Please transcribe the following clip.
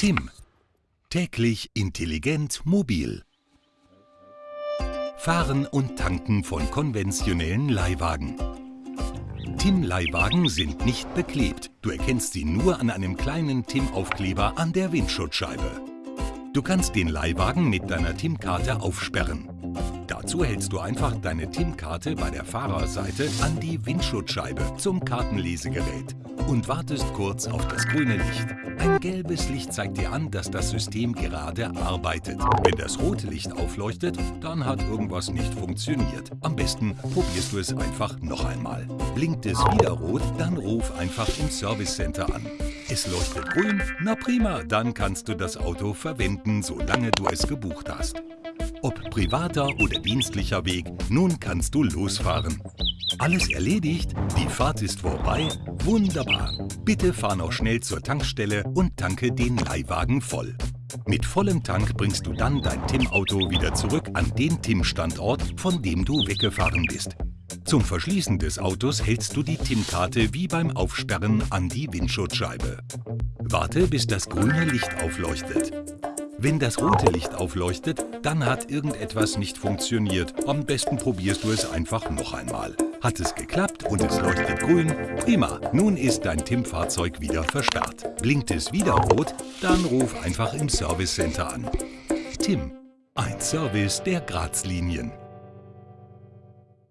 Tim. Täglich intelligent mobil. Fahren und Tanken von konventionellen Leihwagen. Tim-Leihwagen sind nicht beklebt. Du erkennst sie nur an einem kleinen Tim-Aufkleber an der Windschutzscheibe. Du kannst den Leihwagen mit deiner TIM-Karte aufsperren. Dazu hältst du einfach deine TIM-Karte bei der Fahrerseite an die Windschutzscheibe zum Kartenlesegerät und wartest kurz auf das grüne Licht. Ein gelbes Licht zeigt dir an, dass das System gerade arbeitet. Wenn das rote Licht aufleuchtet, dann hat irgendwas nicht funktioniert. Am besten probierst du es einfach noch einmal. Blinkt es wieder rot, dann ruf einfach im Service Center an. Es leuchtet grün? Na prima, dann kannst du das Auto verwenden, solange du es gebucht hast. Ob privater oder dienstlicher Weg, nun kannst du losfahren. Alles erledigt? Die Fahrt ist vorbei? Wunderbar! Bitte fahr noch schnell zur Tankstelle und tanke den Leihwagen voll. Mit vollem Tank bringst du dann dein TIM-Auto wieder zurück an den TIM-Standort, von dem du weggefahren bist. Zum Verschließen des Autos hältst du die TIM-Karte wie beim Aufsperren an die Windschutzscheibe. Warte, bis das grüne Licht aufleuchtet. Wenn das rote Licht aufleuchtet, dann hat irgendetwas nicht funktioniert. Am besten probierst du es einfach noch einmal. Hat es geklappt und es leuchtet grün? Prima, nun ist dein TIM-Fahrzeug wieder verstarrt. Blinkt es wieder rot? Dann ruf einfach im Service Center an. TIM, ein Service der Grazlinien.